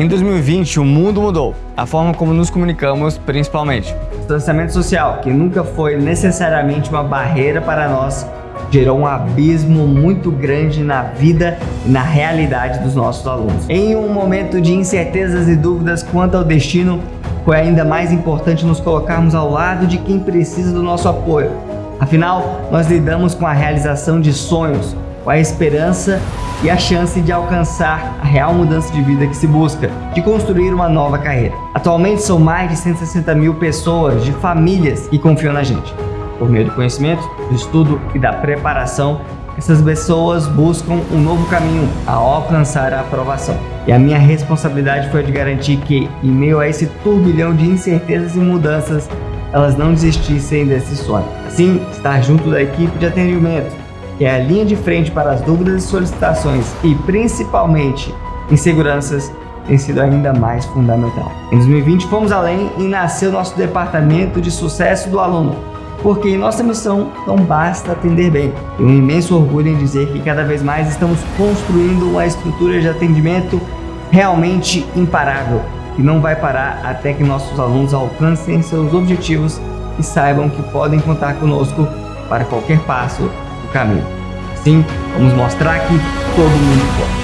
Em 2020, o mundo mudou, a forma como nos comunicamos principalmente. O distanciamento social, que nunca foi necessariamente uma barreira para nós, gerou um abismo muito grande na vida e na realidade dos nossos alunos. Em um momento de incertezas e dúvidas quanto ao destino, foi ainda mais importante nos colocarmos ao lado de quem precisa do nosso apoio. Afinal, nós lidamos com a realização de sonhos, com a esperança e a chance de alcançar a real mudança de vida que se busca, de construir uma nova carreira. Atualmente são mais de 160 mil pessoas, de famílias que confiam na gente. Por meio do conhecimento, do estudo e da preparação, essas pessoas buscam um novo caminho ao alcançar a aprovação. E a minha responsabilidade foi de garantir que, em meio a esse turbilhão de incertezas e mudanças, elas não desistissem desse sonho. Assim, estar junto da equipe de atendimento, que é a linha de frente para as dúvidas e solicitações e principalmente inseguranças, tem sido ainda mais fundamental. Em 2020 fomos além e nasceu nosso departamento de sucesso do aluno, porque em nossa missão não basta atender bem. Tenho um imenso orgulho em dizer que cada vez mais estamos construindo uma estrutura de atendimento realmente imparável, que não vai parar até que nossos alunos alcancem seus objetivos e saibam que podem contar conosco para qualquer passo caminho. Assim, vamos mostrar que todo mundo pode.